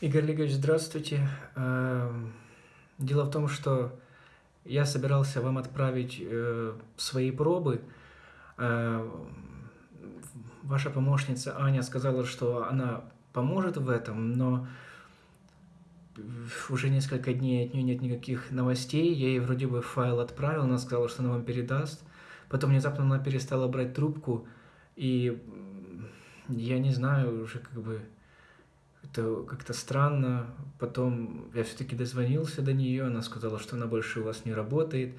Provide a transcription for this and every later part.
Игорь Олегович, здравствуйте. Эм, дело в том, что я собирался вам отправить э, свои пробы. Э, ваша помощница Аня сказала, что она поможет в этом, но уже несколько дней от нее нет никаких новостей. Я ей вроде бы файл отправил, она сказала, что она вам передаст. Потом внезапно она перестала брать трубку, и я не знаю уже как бы это как-то странно. Потом я все-таки дозвонился до нее, она сказала, что она больше у вас не работает.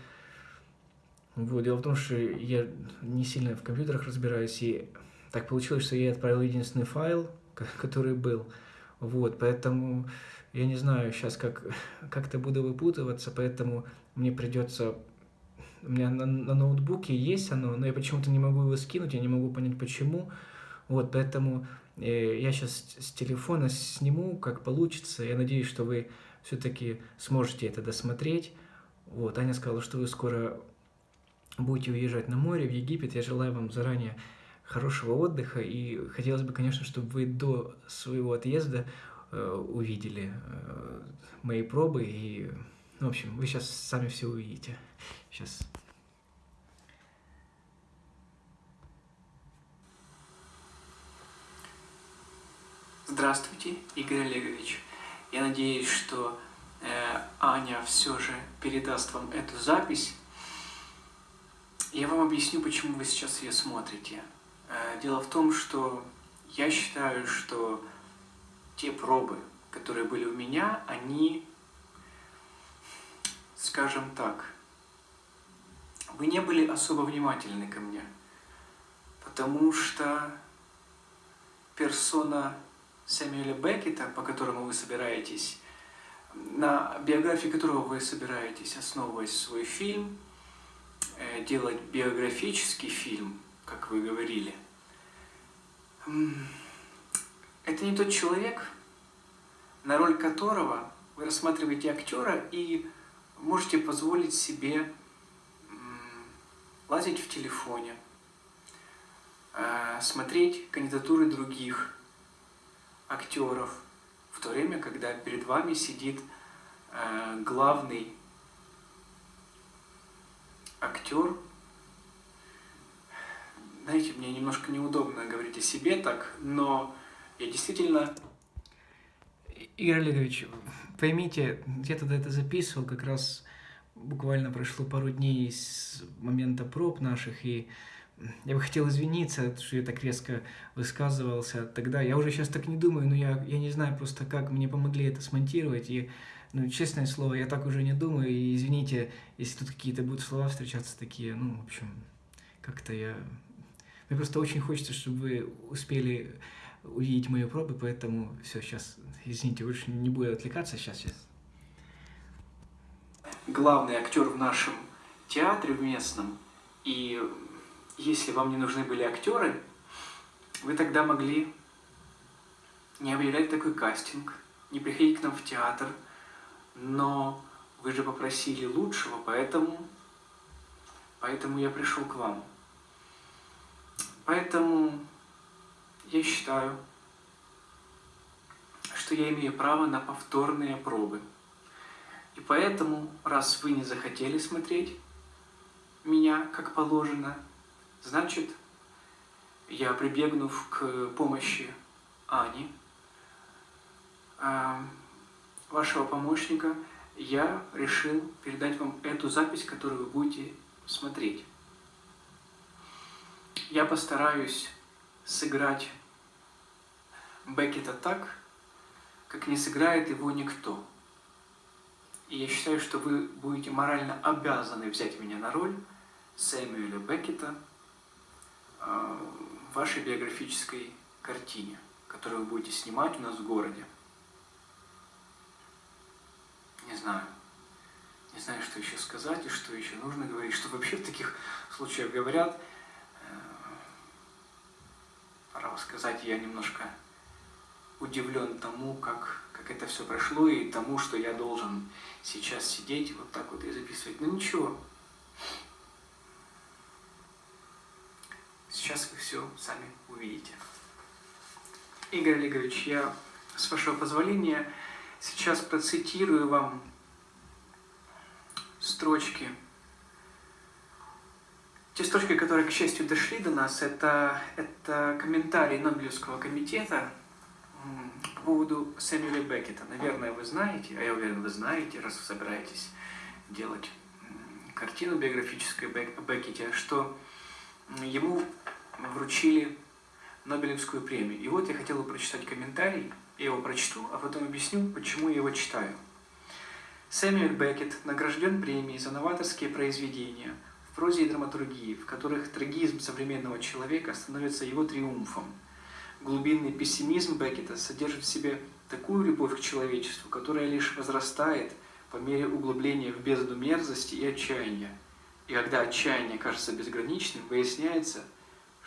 Вот, дело в том, что я не сильно в компьютерах разбираюсь, и так получилось, что я отправил единственный файл, который был. Вот, поэтому я не знаю сейчас, как как-то буду выпутываться, поэтому мне придется... У меня на, на ноутбуке есть оно, но я почему-то не могу его скинуть, я не могу понять почему. Вот, поэтому я сейчас с телефона сниму, как получится. Я надеюсь, что вы все-таки сможете это досмотреть. Вот, Аня сказала, что вы скоро будете уезжать на море, в Египет. Я желаю вам заранее хорошего отдыха. И хотелось бы, конечно, чтобы вы до своего отъезда э, увидели э, мои пробы. И, ну, в общем, вы сейчас сами все увидите. Сейчас. Здравствуйте, Игорь Олегович. Я надеюсь, что э, Аня все же передаст вам эту запись. Я вам объясню, почему вы сейчас ее смотрите. Э, дело в том, что я считаю, что те пробы, которые были у меня, они, скажем так, вы не были особо внимательны ко мне, потому что персона Сэмюэля Беккета, по которому вы собираетесь, на биографии которого вы собираетесь, основывать свой фильм, э, делать биографический фильм, как вы говорили, это не тот человек, на роль которого вы рассматриваете актера и можете позволить себе лазить в телефоне, э, смотреть кандидатуры других актеров, в то время, когда перед вами сидит э, главный актер. Знаете, мне немножко неудобно говорить о себе так, но я действительно... Игорь Олегович, поймите, я тогда это записывал, как раз буквально прошло пару дней с момента проб наших, и я бы хотел извиниться, что я так резко высказывался тогда. Я уже сейчас так не думаю, но я, я не знаю просто, как мне помогли это смонтировать. И, ну, честное слово, я так уже не думаю. И извините, если тут какие-то будут слова встречаться такие, ну, в общем, как-то я... Мне просто очень хочется, чтобы вы успели увидеть мои пробы, поэтому все, сейчас, извините, больше не буду отвлекаться, сейчас, сейчас. Главный актер в нашем театре в местном, и если вам не нужны были актеры, вы тогда могли не объявлять такой кастинг, не приходить к нам в театр, но вы же попросили лучшего, поэтому, поэтому я пришел к вам. Поэтому я считаю, что я имею право на повторные пробы. И поэтому, раз вы не захотели смотреть меня как положено, Значит, я, прибегнув к помощи Ани, а, вашего помощника, я решил передать вам эту запись, которую вы будете смотреть. Я постараюсь сыграть Беккета так, как не сыграет его никто. И я считаю, что вы будете морально обязаны взять меня на роль Сэмюэля Беккета – вашей биографической картине, которую вы будете снимать у нас в городе. Не знаю. Не знаю, что еще сказать и что еще нужно говорить, что вообще в таких случаях говорят. Э, пора сказать, я немножко удивлен тому, как, как это все прошло, и тому, что я должен сейчас сидеть вот так вот и записывать. Но ну, ничего, Сейчас вы все сами увидите. Игорь Олегович, я с вашего позволения, сейчас процитирую вам строчки. Те строчки, которые, к счастью, дошли до нас, это, это комментарий Нобелевского комитета по поводу Сэмюэля Беккета. Наверное, вы знаете, а я уверен, вы знаете, раз вы собираетесь делать картину биографическую о Беккете, что ему вручили Нобелевскую премию. И вот я хотел бы прочитать комментарий, я его прочту, а потом объясню, почему я его читаю. Сэмюэль Беккет награжден премией за новаторские произведения в прозе и драматургии, в которых трагизм современного человека становится его триумфом. Глубинный пессимизм Беккета содержит в себе такую любовь к человечеству, которая лишь возрастает по мере углубления в бездну мерзости и отчаяния. И когда отчаяние кажется безграничным, выясняется,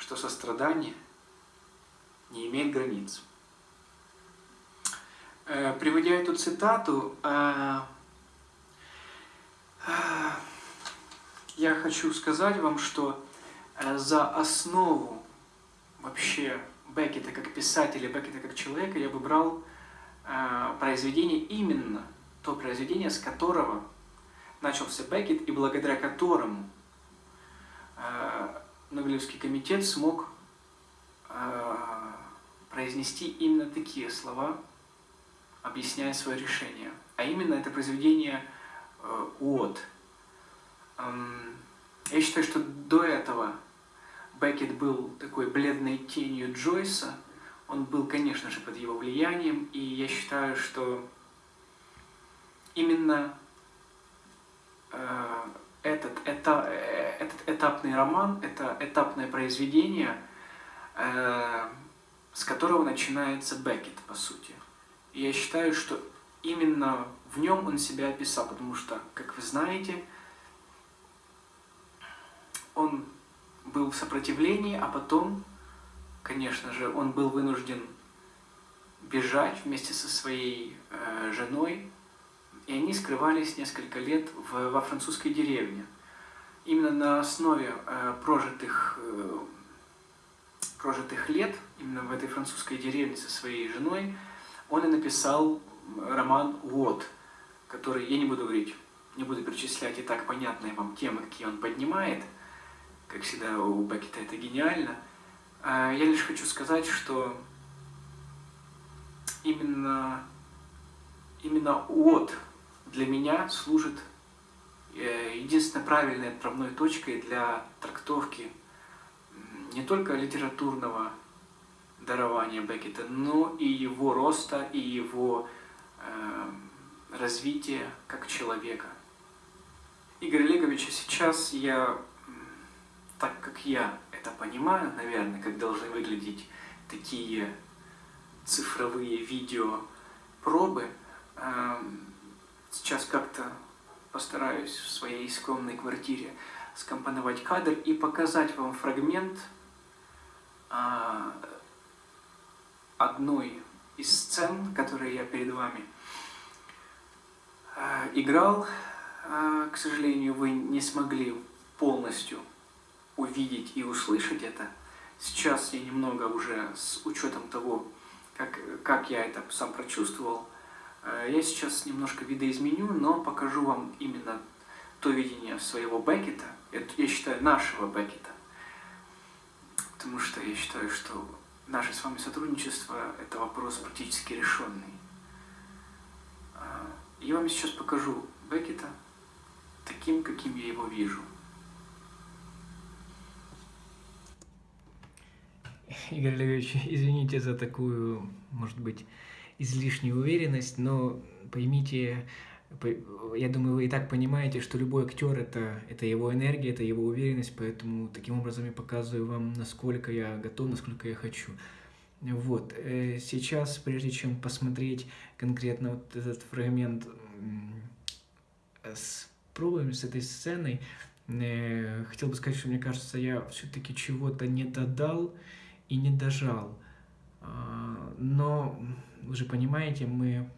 что сострадание не имеет границ. Э, приводя эту цитату, э, э, я хочу сказать вам, что за основу вообще Беккета как писателя, Беккета как человека я выбрал произведение именно то произведение, с которого начался Беккет, и благодаря которому Нобелевский комитет смог произнести именно такие слова, объясняя свое решение. А именно это произведение э, «От». Эм, я считаю, что до этого Беккет был такой бледной тенью Джойса. Он был, конечно же, под его влиянием, и я считаю, что именно э, этот, это, этот этапный роман, это этапное произведение э, с которого начинается Беккет, по сути. И я считаю, что именно в нем он себя описал, потому что, как вы знаете, он был в сопротивлении, а потом, конечно же, он был вынужден бежать вместе со своей э, женой, и они скрывались несколько лет в, во французской деревне. Именно на основе э, прожитых э, прожитых лет, именно в этой французской деревне со своей женой, он и написал роман «Вот», который, я не буду говорить, не буду перечислять и так понятные вам темы, какие он поднимает, как всегда у Беккета это гениально. А я лишь хочу сказать, что именно, именно «Вот» для меня служит э, единственной правильной отправной точкой для трактовки не только литературного дарования Беккета, но и его роста, и его э, развития как человека. Игорь Олегович, сейчас я, так как я это понимаю, наверное, как должны выглядеть такие цифровые видео пробы, э, сейчас как-то постараюсь в своей скромной квартире скомпоновать кадр и показать вам фрагмент а, одной из сцен, которые я перед вами а, играл. А, к сожалению, вы не смогли полностью увидеть и услышать это. Сейчас я немного уже с учетом того, как, как я это сам прочувствовал, я сейчас немножко видоизменю, но покажу вам именно то видение своего Беккета, это, я считаю, нашего Беккета, потому что я считаю, что наше с вами сотрудничество – это вопрос практически решенный. А, я вам сейчас покажу Беккета таким, каким я его вижу. Игорь Олегович, извините за такую, может быть, излишнюю уверенность, но поймите, я думаю, вы и так понимаете, что любой актер это, это его энергия, это его уверенность, поэтому таким образом я показываю вам, насколько я готов, насколько я хочу. Вот, э, сейчас, прежде чем посмотреть конкретно вот этот фрагмент с пробами, с этой сценой, э, хотел бы сказать, что мне кажется, я все-таки чего-то не додал и не дожал. А, но, вы же понимаете, мы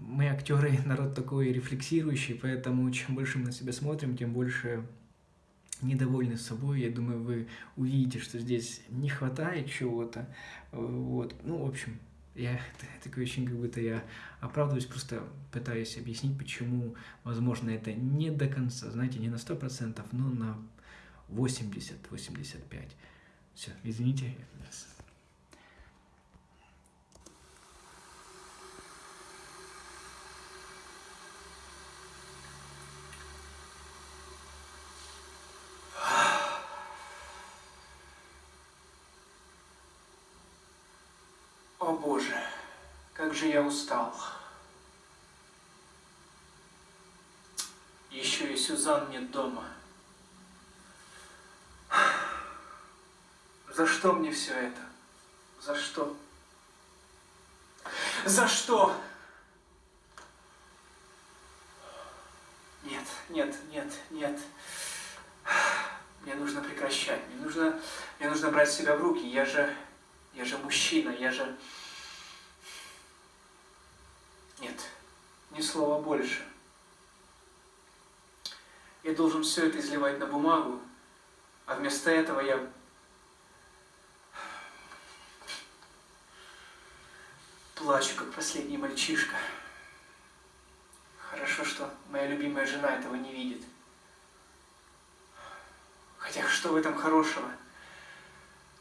мы актеры, народ такой рефлексирующий, поэтому чем больше мы на себя смотрим, тем больше недовольны собой, я думаю, вы увидите, что здесь не хватает чего-то. Вот. Ну, в общем, я такое очень как будто я оправдываюсь, просто пытаюсь объяснить, почему, возможно, это не до конца, знаете, не на 100%, но на 80-85%. Все, извините. О боже, как же я устал. Еще и Сюзан нет дома. За что мне все это? За что? За что? Нет, нет, нет, нет. Мне нужно прекращать. Мне нужно, мне нужно брать себя в руки. Я же, я же мужчина, я же... Нет, ни слова больше. Я должен все это изливать на бумагу, а вместо этого я Плачу, как последний мальчишка. Хорошо, что моя любимая жена этого не видит. Хотя что в этом хорошего?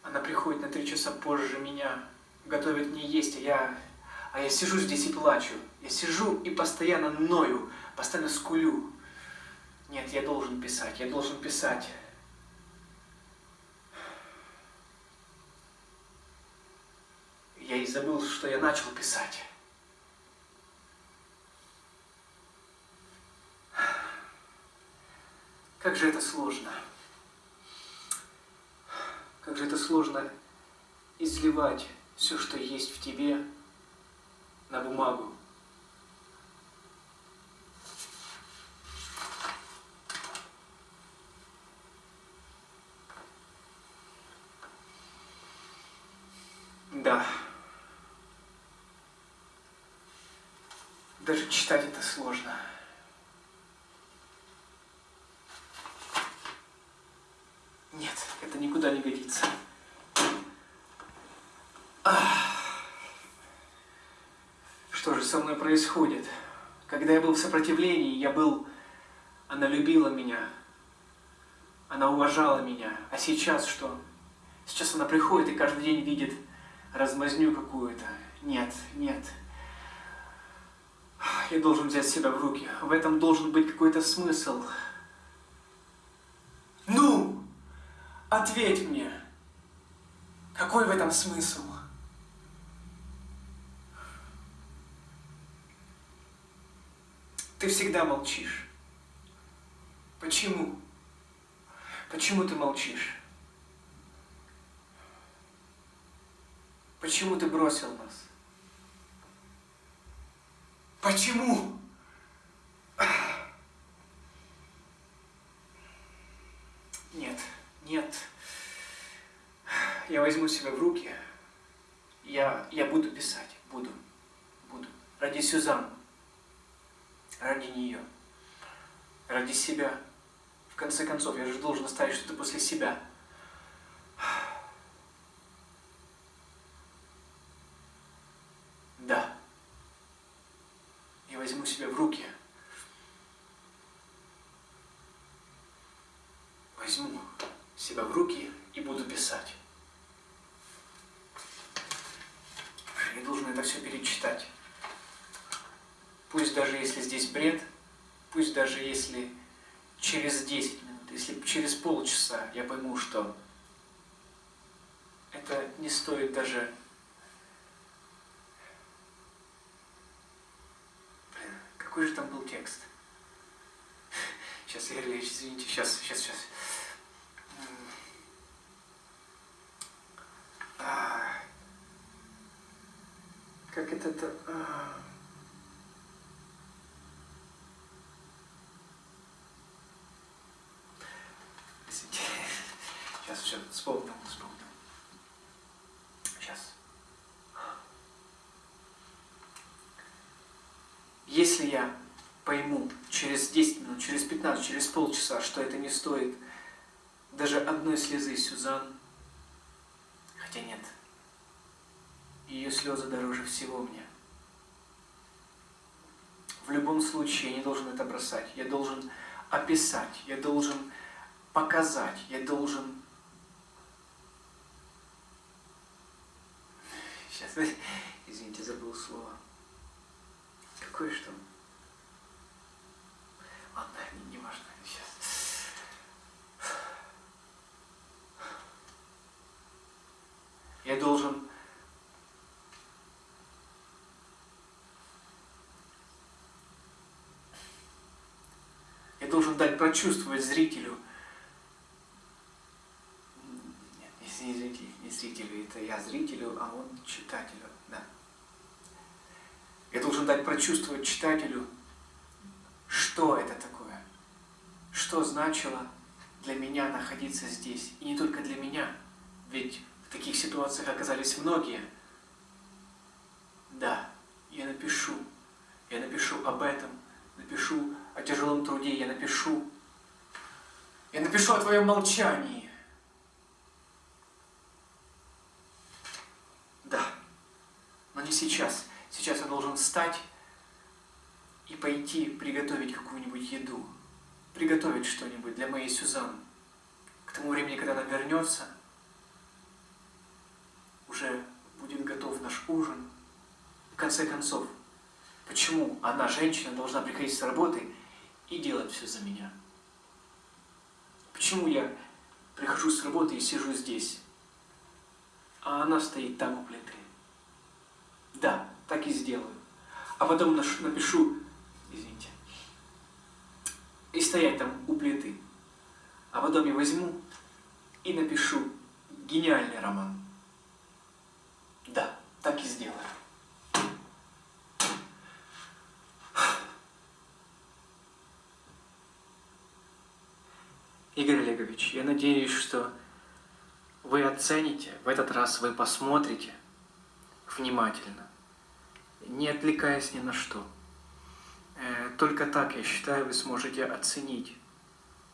Она приходит на три часа позже меня, готовит мне есть, а я, а я сижу здесь и плачу. Я сижу и постоянно ною, постоянно скулю. Нет, я должен писать, я должен писать. Я и забыл, что я начал писать. Как же это сложно. Как же это сложно изливать все, что есть в тебе, на бумагу. Да. Даже читать это сложно. Нет, это никуда не годится. Что же со мной происходит? Когда я был в сопротивлении, я был... Она любила меня. Она уважала меня. А сейчас что? Сейчас она приходит и каждый день видит размазню какую-то. Нет, нет. Я должен взять себя в руки. В этом должен быть какой-то смысл. Ну, ответь мне, какой в этом смысл? Ты всегда молчишь. Почему? Почему ты молчишь? Почему ты бросил нас? Почему? Нет, нет. Я возьму себя в руки. Я, я буду писать. Буду. Буду. Ради Сюзан. Ради нее. Ради себя. В конце концов, я же должен оставить что-то после себя. Возьму себя в руки. Возьму себя в руки и буду писать. Я должен это все перечитать. Пусть даже если здесь бред, пусть даже если через 10 минут, если через полчаса я пойму, что это не стоит даже Какой же там был текст? Сейчас, Игорь Ильич, извините, сейчас, сейчас, сейчас. А, как это... -то? А. Сейчас все, вспомнил, вспомнил. Если я пойму через 10 минут, через 15, через полчаса, что это не стоит даже одной слезы Сюзан, хотя нет, ее слезы дороже всего мне. В любом случае я не должен это бросать, я должен описать, я должен показать, я должен... Сейчас, извините, забыл слово. Какое что? Ладно, не, важно, сейчас. Я должен Я должен дать прочувствовать зрителю. Нет, не зрителю, не зрителю, это я зрителю, а он читателю, дать прочувствовать читателю, что это такое, что значило для меня находиться здесь. И не только для меня, ведь в таких ситуациях оказались многие. Да, я напишу, я напишу об этом, напишу о тяжелом труде, я напишу. Я напишу о твоем молчании. Да, но не сейчас. Сейчас я должен встать и пойти приготовить какую-нибудь еду. Приготовить что-нибудь для моей Сюзан. К тому времени, когда она вернется, уже будет готов наш ужин. В конце концов, почему она, женщина, должна приходить с работы и делать все за меня. Почему я прихожу с работы и сижу здесь, а она стоит там у плиты? Да, так и сделаю. А потом напишу, извините, и стоять там у плиты. А потом я возьму и напишу гениальный роман. Да, так и сделаю. Игорь Олегович, я надеюсь, что вы оцените, в этот раз вы посмотрите внимательно, не отвлекаясь ни на что. Э, только так, я считаю, вы сможете оценить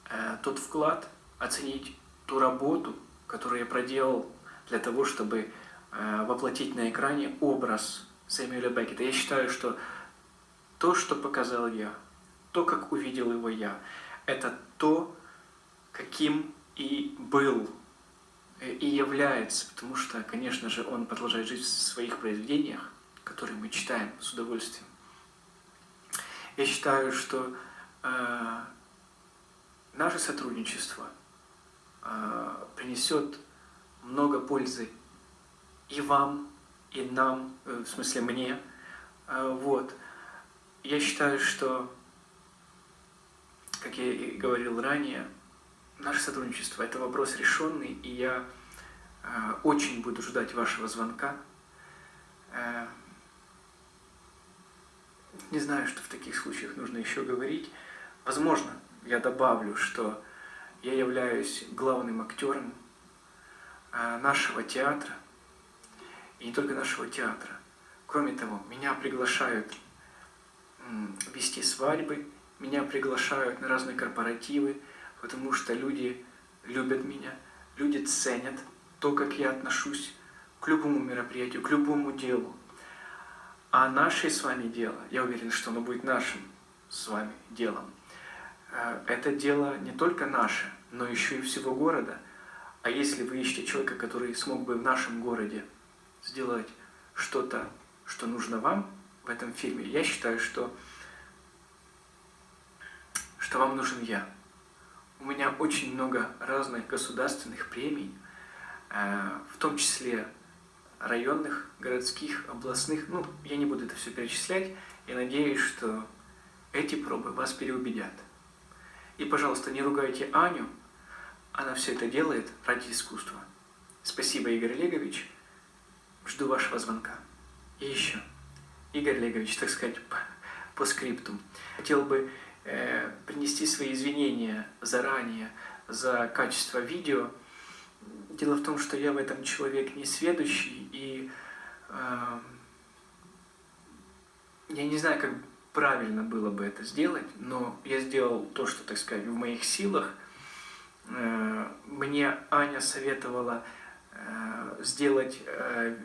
э, тот вклад, оценить ту работу, которую я проделал для того, чтобы э, воплотить на экране образ Сэмюэля Беккета. Я считаю, что то, что показал я, то, как увидел его я, это то, каким и был, и является, потому что, конечно же, он продолжает жить в своих произведениях, которые мы читаем с удовольствием. Я считаю, что э, наше сотрудничество э, принесет много пользы и вам, и нам, э, в смысле мне. Э, вот. Я считаю, что, как я и говорил ранее, наше сотрудничество – это вопрос решенный, и я э, очень буду ждать вашего звонка. Э, не знаю, что в таких случаях нужно еще говорить. Возможно, я добавлю, что я являюсь главным актером э, нашего театра, и не только нашего театра. Кроме того, меня приглашают вести свадьбы, меня приглашают на разные корпоративы, потому что люди любят меня, люди ценят то, как я отношусь к любому мероприятию, к любому делу. А наше с вами дело, я уверен, что оно будет нашим с вами делом, э, это дело не только наше, но еще и всего города. А если вы ищете человека, который смог бы в нашем городе сделать что-то, что нужно вам в этом фильме, я считаю, что, что вам нужен я. У меня очень много разных государственных премий, э, в том числе районных, городских, областных. Ну, я не буду это все перечислять. Я надеюсь, что эти пробы вас переубедят. И, пожалуйста, не ругайте Аню. Она все это делает ради искусства. Спасибо, Игорь Олегович. Жду вашего звонка. И еще, Игорь Олегович, так сказать, по, по скриптум. Хотел бы Э, принести свои извинения заранее за качество видео. Дело в том, что я в этом человек не сведущий, и э, я не знаю, как правильно было бы это сделать, но я сделал то, что, так сказать, в моих силах. Э, мне Аня советовала э, сделать э,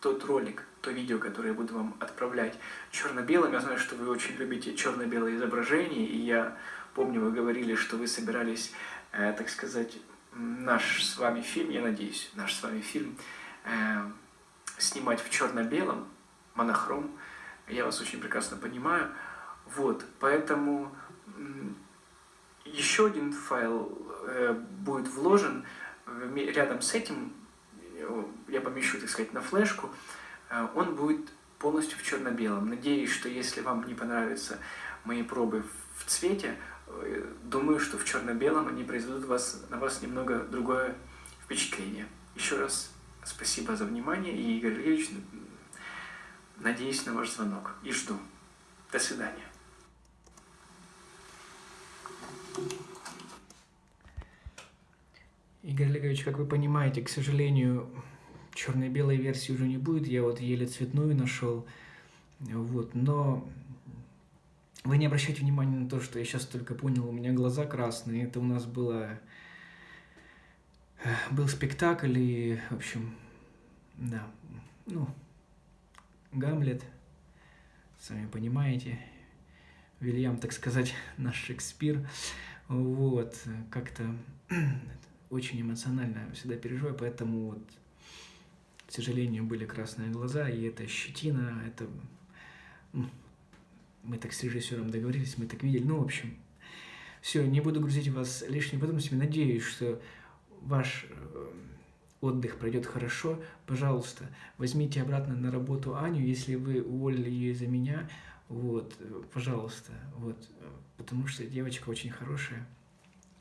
тот ролик, то видео, которое я буду вам отправлять черно-белым. Я знаю, что вы очень любите черно-белые изображения, и я помню, вы говорили, что вы собирались, так сказать, наш с вами фильм, я надеюсь, наш с вами фильм снимать в черно-белом, монохром. Я вас очень прекрасно понимаю. Вот, поэтому еще один файл э, будет вложен рядом с этим, э, я помещу, так сказать, на флешку, э, он будет полностью в черно-белом. Надеюсь, что если вам не понравятся мои пробы в цвете, думаю, что в черно-белом они произведут вас, на вас немного другое впечатление. Еще раз спасибо за внимание, и Игорь Ильич, надеюсь на ваш звонок и жду. До свидания. Игорь Олегович, как вы понимаете, к сожалению, черно-белой версии уже не будет. Я вот еле цветную нашел. Вот, но вы не обращайте внимания на то, что я сейчас только понял, у меня глаза красные. Это у нас было... Был спектакль, и, в общем, да, ну, Гамлет, сами понимаете, Вильям, так сказать, наш Шекспир. Вот, как-то очень эмоционально всегда переживаю, поэтому вот, к сожалению, были красные глаза, и это щетина, это... Мы так с режиссером договорились, мы так видели, ну, в общем, все, не буду грузить вас лишними подробностями, надеюсь, что ваш э, отдых пройдет хорошо, пожалуйста, возьмите обратно на работу Аню, если вы уволили ее из-за меня, вот, пожалуйста, вот, потому что девочка очень хорошая,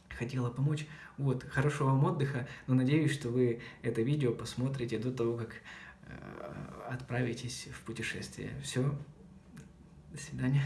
хотела помочь. Вот, хорошего вам отдыха, но надеюсь, что вы это видео посмотрите до того, как э, отправитесь в путешествие. Все, до свидания.